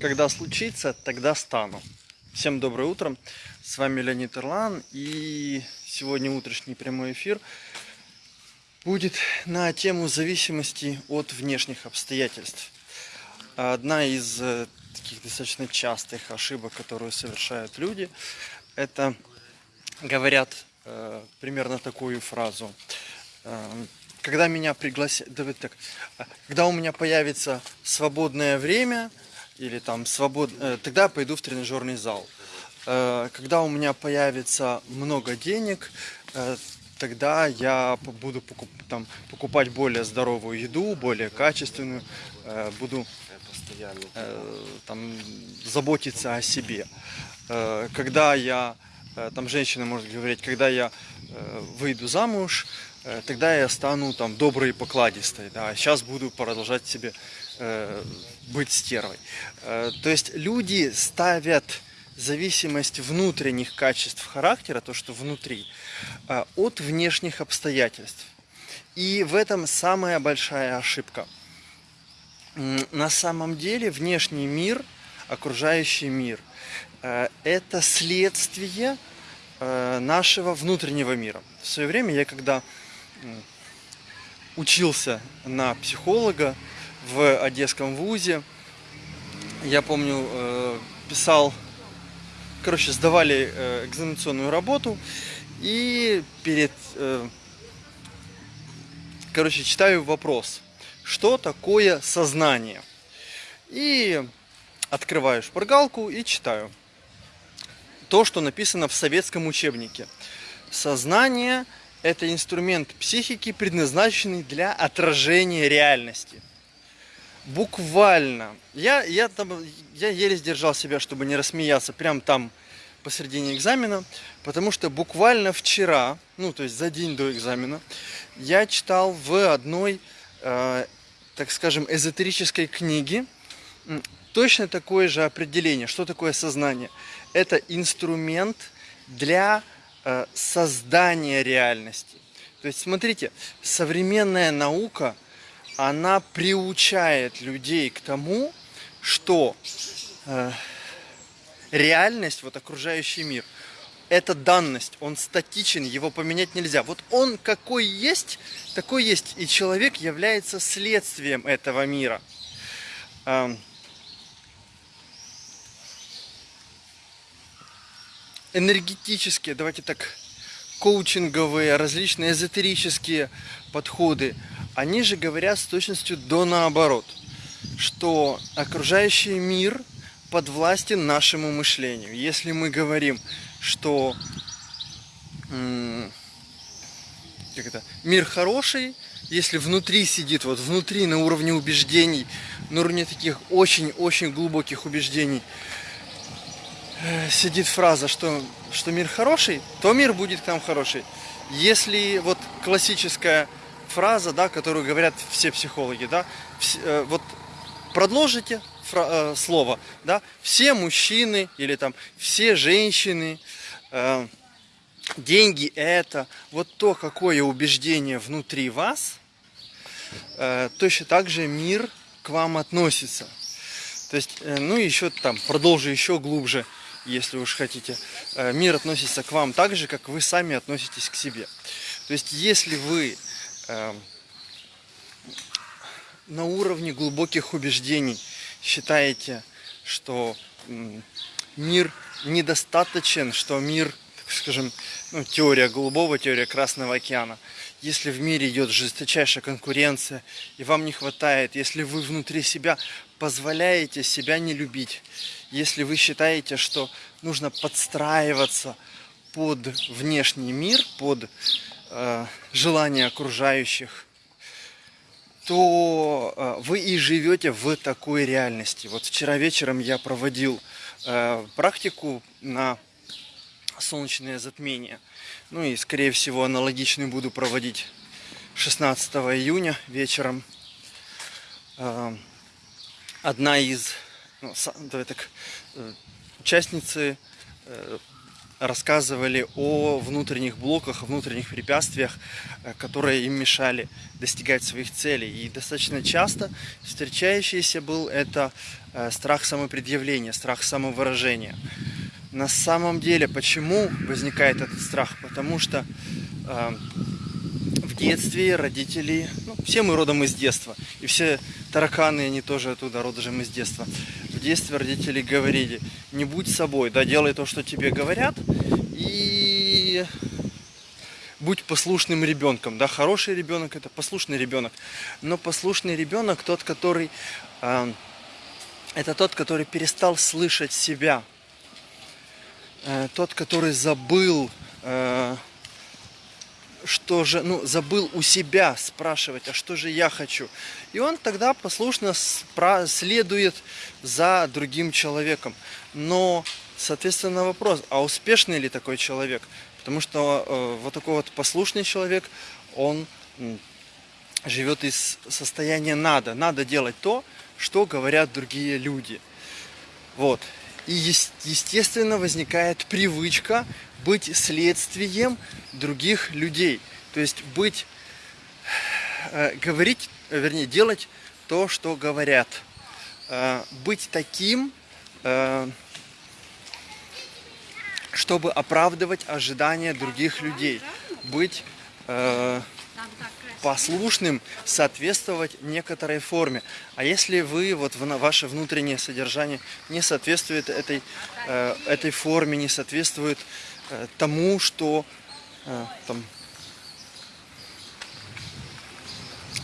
Когда случится, тогда стану. Всем доброе утро. С вами Леонид Ирлан. И сегодня утренний прямой эфир будет на тему зависимости от внешних обстоятельств. Одна из э, таких достаточно частых ошибок, которую совершают люди, это говорят э, примерно такую фразу. Э, когда меня пригласят, давайте так, э, когда у меня появится свободное время, или там свобод... Э, тогда пойду в тренажерный зал. Э, когда у меня появится много денег, э, тогда я буду покуп... там, покупать более здоровую еду, более качественную, буду там, заботиться о себе. Когда я, там женщина может говорить, когда я выйду замуж, тогда я стану там доброй и покладистой. Да? Сейчас буду продолжать себе быть стервой. Э, то есть люди ставят зависимость внутренних качеств характера, то, что внутри, э, от внешних обстоятельств. И в этом самая большая ошибка. На самом деле внешний мир, окружающий мир, э, это следствие нашего внутреннего мира. В свое время я когда учился на психолога, в Одесском вузе. Я помню, э, писал, короче, сдавали э, экзаменационную работу и перед, э, короче, читаю вопрос, что такое сознание? И открываю шпаргалку и читаю то, что написано в советском учебнике. Сознание – это инструмент психики, предназначенный для отражения реальности буквально. Я, я, там, я еле сдержал себя, чтобы не рассмеяться прям там посередине экзамена, потому что буквально вчера, ну то есть за день до экзамена, я читал в одной, э, так скажем, эзотерической книге точно такое же определение. Что такое сознание? Это инструмент для э, создания реальности. То есть смотрите, современная наука – она приучает людей к тому, что э, реальность, вот окружающий мир, это данность, он статичен, его поменять нельзя. Вот он какой есть, такой есть, и человек является следствием этого мира. Э, энергетические, давайте так, коучинговые, различные эзотерические подходы, они же говорят с точностью до наоборот, что окружающий мир подвластен нашему мышлению. Если мы говорим, что как это, мир хороший, если внутри сидит, вот внутри на уровне убеждений, на уровне таких очень-очень глубоких убеждений, э, сидит фраза, что, что мир хороший, то мир будет к нам хороший. Если вот классическая фраза, да, которую говорят все психологи, да, э, вот продолжите э, слово, да, все мужчины или там все женщины, э, деньги это, вот то, какое убеждение внутри вас, точно так же мир к вам относится. То есть, ну еще там, продолжу еще глубже, если уж хотите, мир относится к вам так же, как вы сами относитесь к себе. То есть, если вы Эм, на уровне глубоких убеждений считаете, что мир недостаточен, что мир, так скажем, ну, теория голубого, теория Красного океана. Если в мире идет жесточайшая конкуренция, и вам не хватает, если вы внутри себя позволяете себя не любить, если вы считаете, что нужно подстраиваться под внешний мир, под э, желания окружающих, то э, вы и живете в такой реальности. Вот вчера вечером я проводил э, практику на солнечное затмение. Ну и, скорее всего, аналогичную буду проводить 16 июня вечером. Э, одна из ну, так, э, участницы э, рассказывали о внутренних блоках, внутренних препятствиях, э, которые им мешали достигать своих целей. И достаточно часто встречающийся был это э, страх самопредъявления, страх самовыражения. На самом деле, почему возникает этот страх? Потому что э, в детстве родители, ну, все мы родом из детства, и все тараканы, они тоже оттуда родом из детства в детстве родители говорили, не будь собой, да, делай то, что тебе говорят, и будь послушным ребенком, да, хороший ребенок это послушный ребенок, но послушный ребенок тот, который, э, это тот, который перестал слышать себя, э, тот, который забыл э, что же, ну, забыл у себя спрашивать, а что же я хочу. И он тогда послушно следует за другим человеком. Но, соответственно, вопрос, а успешный ли такой человек? Потому что э, вот такой вот послушный человек, он живет из состояния надо. Надо делать то, что говорят другие люди. Вот. И естественно возникает привычка быть следствием других людей. То есть быть, э, говорить, вернее, делать то, что говорят. Э, быть таким, э, чтобы оправдывать ожидания других людей. Быть э, послушным, соответствовать некоторой форме. А если вы, вот ваше внутреннее содержание не соответствует этой, э, этой форме, не соответствует Э, тому, что э, там,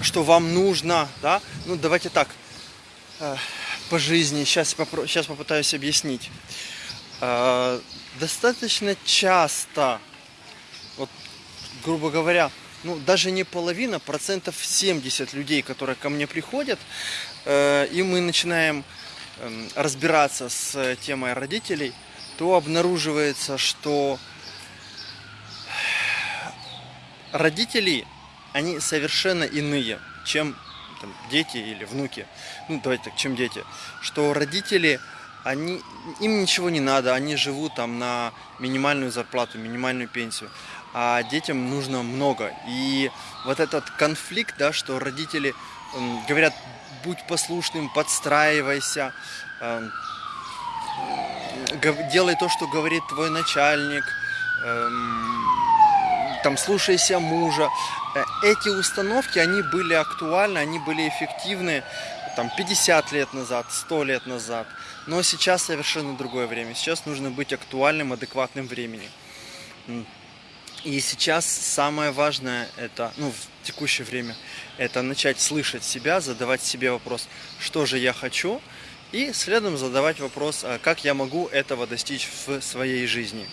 что вам нужно, да? Ну, давайте так, по жизни, сейчас, попро сейчас попытаюсь объяснить. Достаточно часто, вот, грубо говоря, ну, даже не половина, процентов 70 людей, которые ко мне приходят, и мы начинаем эм, разбираться с темой родителей – то обнаруживается, что родители, они совершенно иные, чем там, дети или внуки. Ну, давайте так, чем дети. Что родители, они, им ничего не надо, они живут там на минимальную зарплату, минимальную пенсию. А детям нужно много. И вот этот конфликт, да, что родители говорят, будь послушным, подстраивайся, э, делай то, что говорит твой начальник, эм, там, слушайся мужа. Э, эти установки, они были актуальны, они были эффективны там 50 лет назад, 100 лет назад. Но сейчас совершенно другое время. Сейчас нужно быть актуальным, адекватным времени. И сейчас самое важное, это, ну, в текущее время, это начать слышать себя, задавать себе вопрос, что же я хочу, и следом задавать вопрос, а как я могу этого достичь в своей жизни.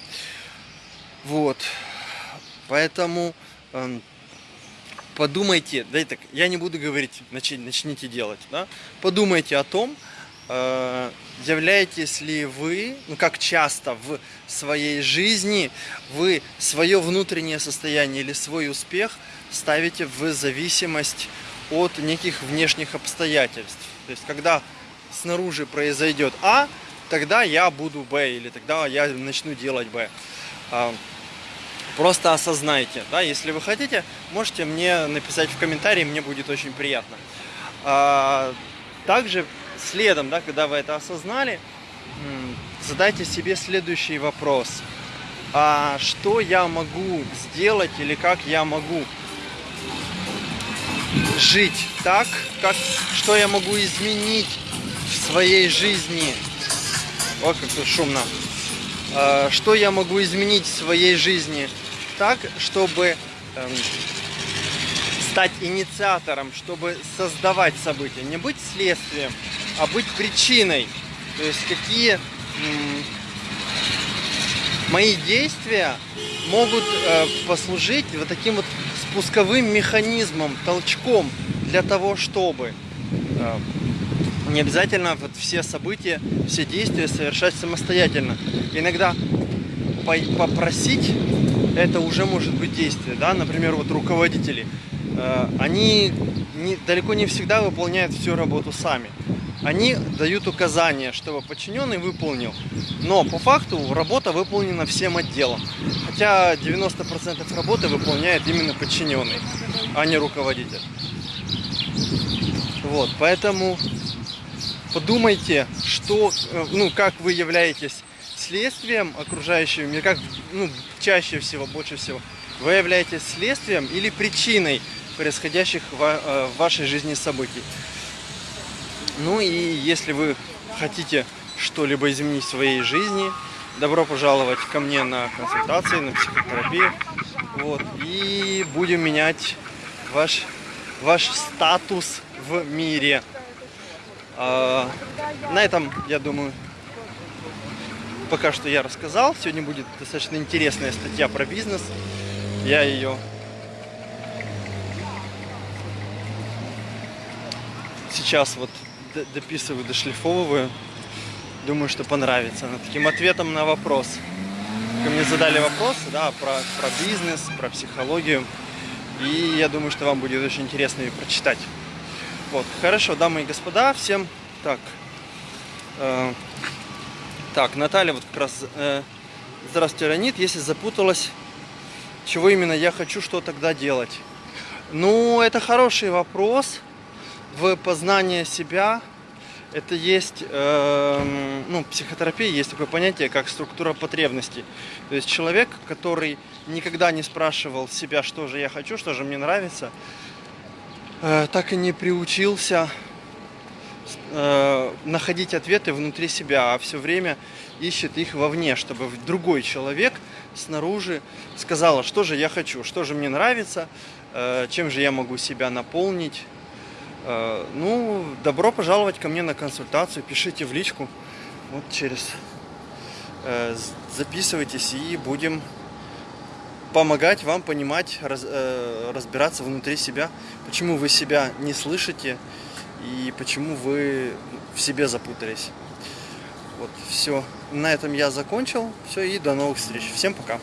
Вот. Поэтому э, подумайте, да, так, я не буду говорить, начи, начните делать, да? подумайте о том, э, являетесь ли вы, ну как часто в своей жизни вы свое внутреннее состояние или свой успех ставите в зависимость от неких внешних обстоятельств. То есть, когда снаружи произойдет А, тогда я буду Б, или тогда я начну делать Б. А, просто осознайте, да, если вы хотите, можете мне написать в комментарии, мне будет очень приятно. А, также следом, да, когда вы это осознали, задайте себе следующий вопрос. А что я могу сделать или как я могу жить так, как, что я могу изменить в своей жизни... Ой, как тут шумно. А, что я могу изменить в своей жизни так, чтобы эм, стать инициатором, чтобы создавать события. Не быть следствием, а быть причиной. То есть какие мои действия могут э, послужить вот таким вот спусковым механизмом, толчком для того, чтобы э, не обязательно вот все события, все действия совершать самостоятельно. Иногда попросить это уже может быть действие, да, например, вот руководители, они не, далеко не всегда выполняют всю работу сами. они дают указания, чтобы подчиненный выполнил. Но по факту работа выполнена всем отделом. Хотя 90% работы выполняет именно подчиненный, а не руководитель. Вот, поэтому подумайте, что, э, ну, как вы являетесь следствием окружающего мира, как, ну, чаще всего, больше всего, вы являетесь следствием или причиной происходящих в, э, в вашей жизни событий. Ну и если вы хотите что-либо изменить в своей жизни, добро пожаловать ко мне на консультации, на психотерапию. Вот, и будем менять ваш, ваш статус в мире. А, на этом, я думаю, пока что я рассказал. Сегодня будет достаточно интересная статья про бизнес. Я ее сейчас вот дописываю, дошлифовываю. Думаю, что понравится. Над таким ответом на вопрос. Ко мне задали вопросы, да, про, про бизнес, про психологию. И я думаю, что вам будет очень интересно ее прочитать. Вот, хорошо, дамы и господа, всем так. Э, так, Наталья вот как раз... Э, здравствуйте, Ранит. Если запуталась, чего именно я хочу, что тогда делать? Ну, это хороший вопрос в познание себя это есть, э, ну, психотерапия есть такое понятие, как структура потребностей. То есть человек, который никогда не спрашивал себя, что же я хочу, что же мне нравится, э, так и не приучился э, находить ответы внутри себя, а все время ищет их вовне, чтобы другой человек снаружи сказал, что же я хочу, что же мне нравится, э, чем же я могу себя наполнить. Э, ну, добро пожаловать ко мне на консультацию, пишите в личку, вот через, э, записывайтесь и будем помогать вам понимать, раз, э, разбираться внутри себя, почему вы себя не слышите и почему вы в себе запутались. Вот, все. На этом я закончил. Все, и до новых встреч. Всем пока.